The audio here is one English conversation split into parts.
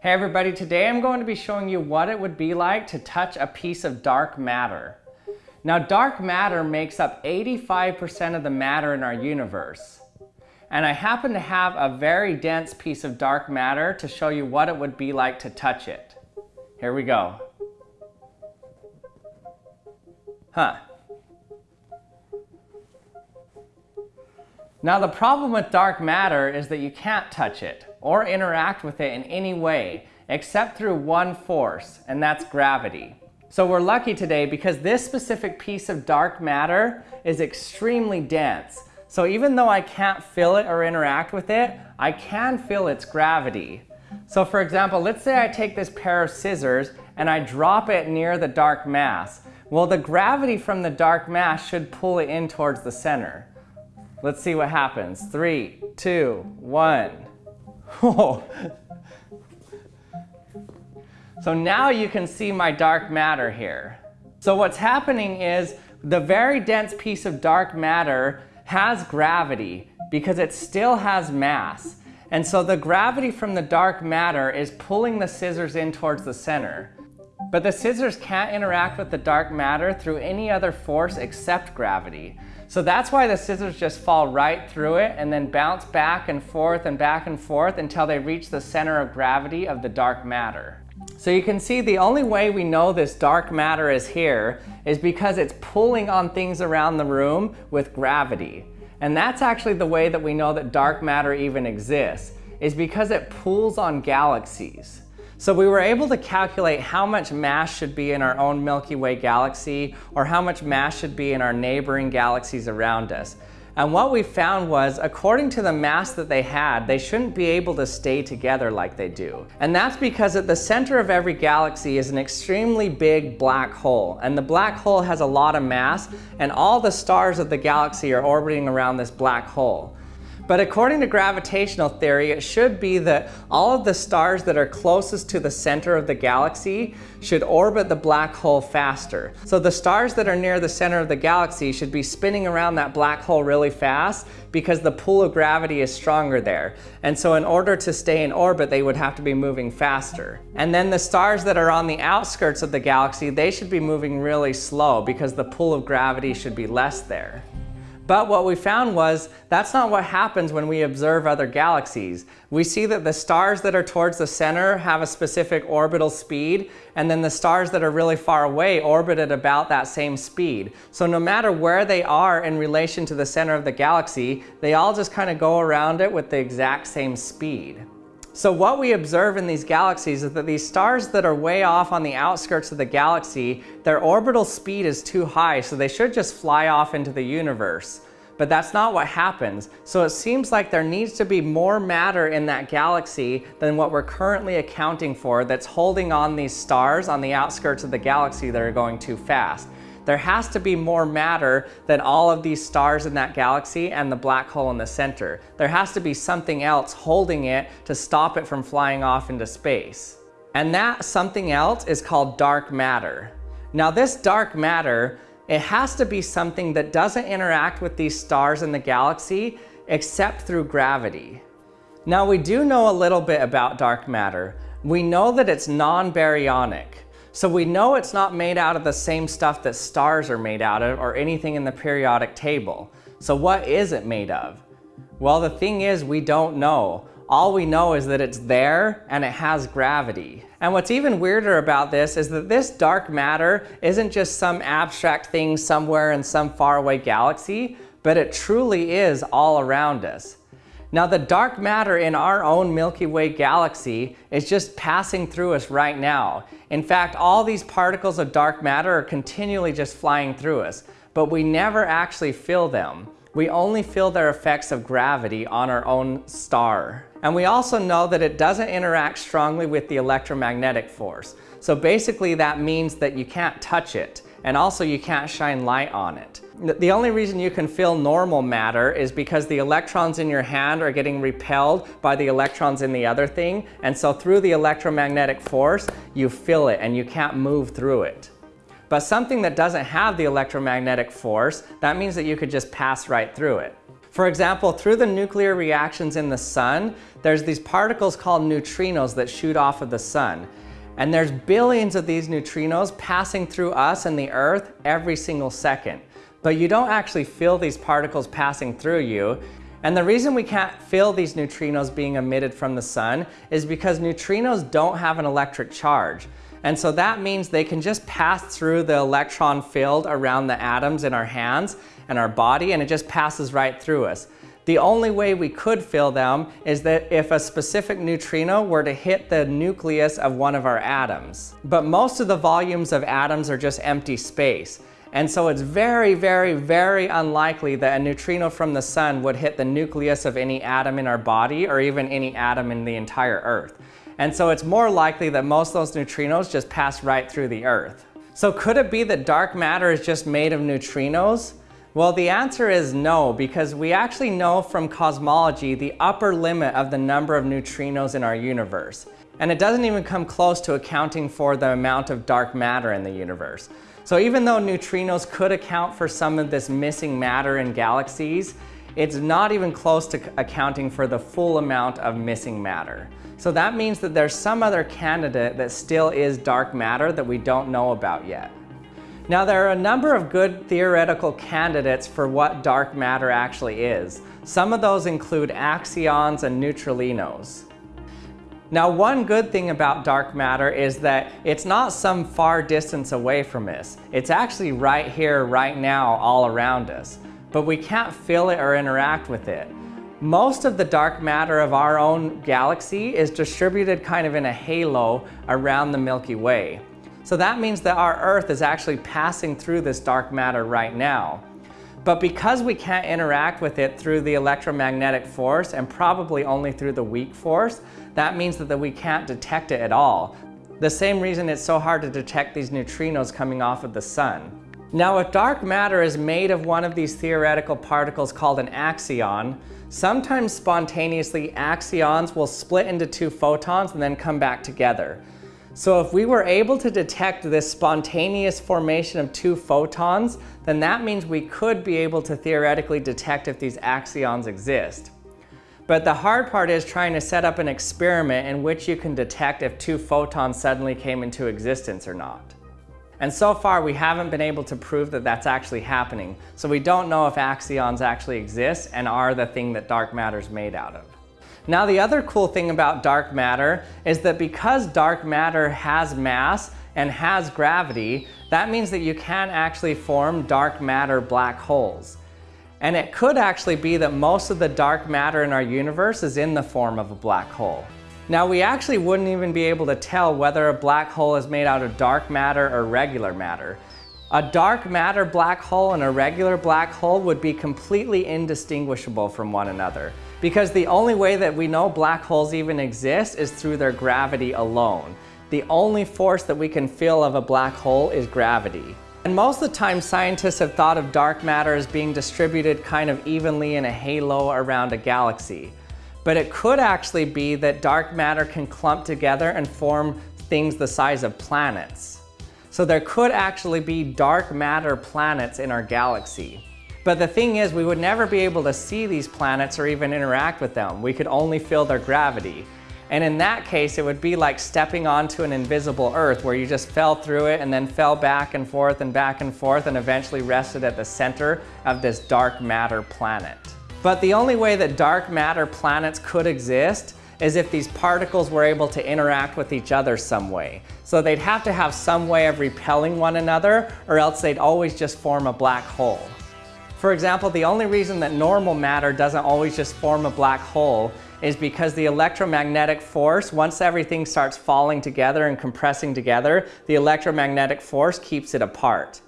Hey everybody, today I'm going to be showing you what it would be like to touch a piece of dark matter. Now dark matter makes up 85% of the matter in our universe. And I happen to have a very dense piece of dark matter to show you what it would be like to touch it. Here we go. Huh. Now the problem with dark matter is that you can't touch it or interact with it in any way except through one force, and that's gravity. So we're lucky today because this specific piece of dark matter is extremely dense. So even though I can't feel it or interact with it, I can feel its gravity. So for example, let's say I take this pair of scissors and I drop it near the dark mass. Well, the gravity from the dark mass should pull it in towards the center. Let's see what happens. Three, two, one. so now you can see my dark matter here. So what's happening is the very dense piece of dark matter has gravity because it still has mass. And so the gravity from the dark matter is pulling the scissors in towards the center. But the scissors can't interact with the dark matter through any other force except gravity. So that's why the scissors just fall right through it and then bounce back and forth and back and forth until they reach the center of gravity of the dark matter. So you can see the only way we know this dark matter is here is because it's pulling on things around the room with gravity. And that's actually the way that we know that dark matter even exists, is because it pulls on galaxies. So we were able to calculate how much mass should be in our own Milky Way galaxy or how much mass should be in our neighboring galaxies around us. And what we found was, according to the mass that they had, they shouldn't be able to stay together like they do. And that's because at the center of every galaxy is an extremely big black hole. And the black hole has a lot of mass, and all the stars of the galaxy are orbiting around this black hole. But according to gravitational theory, it should be that all of the stars that are closest to the center of the galaxy should orbit the black hole faster. So the stars that are near the center of the galaxy should be spinning around that black hole really fast because the pull of gravity is stronger there. And so in order to stay in orbit, they would have to be moving faster. And then the stars that are on the outskirts of the galaxy, they should be moving really slow because the pull of gravity should be less there. But what we found was that's not what happens when we observe other galaxies. We see that the stars that are towards the center have a specific orbital speed, and then the stars that are really far away orbit at about that same speed. So no matter where they are in relation to the center of the galaxy, they all just kind of go around it with the exact same speed. So what we observe in these galaxies is that these stars that are way off on the outskirts of the galaxy, their orbital speed is too high, so they should just fly off into the universe. But that's not what happens. So it seems like there needs to be more matter in that galaxy than what we're currently accounting for that's holding on these stars on the outskirts of the galaxy that are going too fast there has to be more matter than all of these stars in that galaxy and the black hole in the center. There has to be something else holding it to stop it from flying off into space. And that something else is called dark matter. Now this dark matter, it has to be something that doesn't interact with these stars in the galaxy except through gravity. Now we do know a little bit about dark matter. We know that it's non-baryonic. So we know it's not made out of the same stuff that stars are made out of or anything in the periodic table. So what is it made of? Well, the thing is we don't know. All we know is that it's there and it has gravity. And what's even weirder about this is that this dark matter isn't just some abstract thing somewhere in some faraway galaxy, but it truly is all around us. Now the dark matter in our own Milky Way galaxy is just passing through us right now. In fact, all these particles of dark matter are continually just flying through us, but we never actually feel them. We only feel their effects of gravity on our own star. And we also know that it doesn't interact strongly with the electromagnetic force. So basically that means that you can't touch it and also you can't shine light on it. The only reason you can feel normal matter is because the electrons in your hand are getting repelled by the electrons in the other thing, and so through the electromagnetic force, you feel it and you can't move through it. But something that doesn't have the electromagnetic force, that means that you could just pass right through it. For example, through the nuclear reactions in the sun, there's these particles called neutrinos that shoot off of the sun. And there's billions of these neutrinos passing through us and the earth every single second. But you don't actually feel these particles passing through you. And the reason we can't feel these neutrinos being emitted from the sun is because neutrinos don't have an electric charge. And so that means they can just pass through the electron field around the atoms in our hands and our body and it just passes right through us. The only way we could feel them is that if a specific neutrino were to hit the nucleus of one of our atoms. But most of the volumes of atoms are just empty space. And so it's very, very, very unlikely that a neutrino from the sun would hit the nucleus of any atom in our body or even any atom in the entire Earth. And so it's more likely that most of those neutrinos just pass right through the Earth. So could it be that dark matter is just made of neutrinos? Well, the answer is no, because we actually know from cosmology the upper limit of the number of neutrinos in our universe. And it doesn't even come close to accounting for the amount of dark matter in the universe. So even though neutrinos could account for some of this missing matter in galaxies, it's not even close to accounting for the full amount of missing matter. So that means that there's some other candidate that still is dark matter that we don't know about yet. Now there are a number of good theoretical candidates for what dark matter actually is. Some of those include axions and neutralinos. Now one good thing about dark matter is that it's not some far distance away from us. It's actually right here, right now, all around us. But we can't feel it or interact with it. Most of the dark matter of our own galaxy is distributed kind of in a halo around the Milky Way. So that means that our Earth is actually passing through this dark matter right now. But because we can't interact with it through the electromagnetic force and probably only through the weak force, that means that we can't detect it at all. The same reason it's so hard to detect these neutrinos coming off of the sun. Now if dark matter is made of one of these theoretical particles called an axion, sometimes spontaneously axions will split into two photons and then come back together. So if we were able to detect this spontaneous formation of two photons, then that means we could be able to theoretically detect if these axions exist. But the hard part is trying to set up an experiment in which you can detect if two photons suddenly came into existence or not. And so far we haven't been able to prove that that's actually happening. So we don't know if axions actually exist and are the thing that dark matter is made out of. Now the other cool thing about dark matter is that because dark matter has mass and has gravity, that means that you can actually form dark matter black holes. And it could actually be that most of the dark matter in our universe is in the form of a black hole. Now we actually wouldn't even be able to tell whether a black hole is made out of dark matter or regular matter. A dark matter black hole and a regular black hole would be completely indistinguishable from one another. Because the only way that we know black holes even exist is through their gravity alone. The only force that we can feel of a black hole is gravity. And most of the time scientists have thought of dark matter as being distributed kind of evenly in a halo around a galaxy. But it could actually be that dark matter can clump together and form things the size of planets. So there could actually be dark matter planets in our galaxy. But the thing is, we would never be able to see these planets or even interact with them. We could only feel their gravity. And in that case, it would be like stepping onto an invisible earth where you just fell through it and then fell back and forth and back and forth and eventually rested at the center of this dark matter planet. But the only way that dark matter planets could exist is if these particles were able to interact with each other some way. So they'd have to have some way of repelling one another or else they'd always just form a black hole. For example, the only reason that normal matter doesn't always just form a black hole is because the electromagnetic force, once everything starts falling together and compressing together, the electromagnetic force keeps it apart.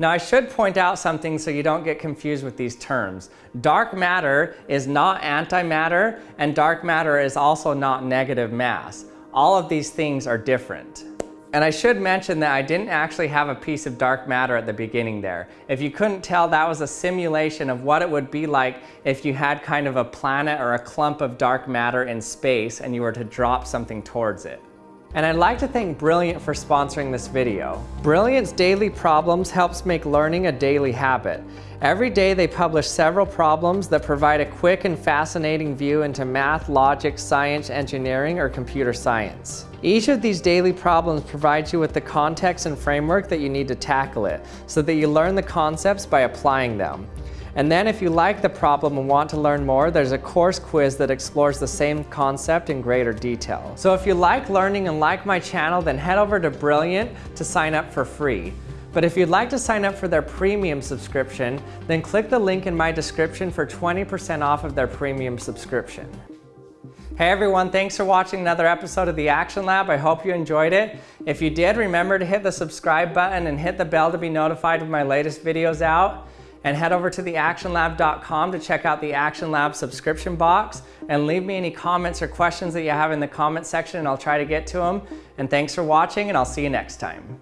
Now I should point out something so you don't get confused with these terms. Dark matter is not antimatter and dark matter is also not negative mass. All of these things are different. And I should mention that I didn't actually have a piece of dark matter at the beginning there. If you couldn't tell, that was a simulation of what it would be like if you had kind of a planet or a clump of dark matter in space and you were to drop something towards it. And I'd like to thank Brilliant for sponsoring this video. Brilliant's Daily Problems helps make learning a daily habit. Every day they publish several problems that provide a quick and fascinating view into math, logic, science, engineering, or computer science. Each of these daily problems provides you with the context and framework that you need to tackle it, so that you learn the concepts by applying them. And then if you like the problem and want to learn more, there's a course quiz that explores the same concept in greater detail. So if you like learning and like my channel, then head over to Brilliant to sign up for free. But if you'd like to sign up for their premium subscription, then click the link in my description for 20% off of their premium subscription. Hey everyone, thanks for watching another episode of the Action Lab. I hope you enjoyed it. If you did, remember to hit the subscribe button and hit the bell to be notified when my latest videos out and head over to theactionlab.com to check out the Action Lab subscription box and leave me any comments or questions that you have in the comment section and I'll try to get to them. And thanks for watching and I'll see you next time.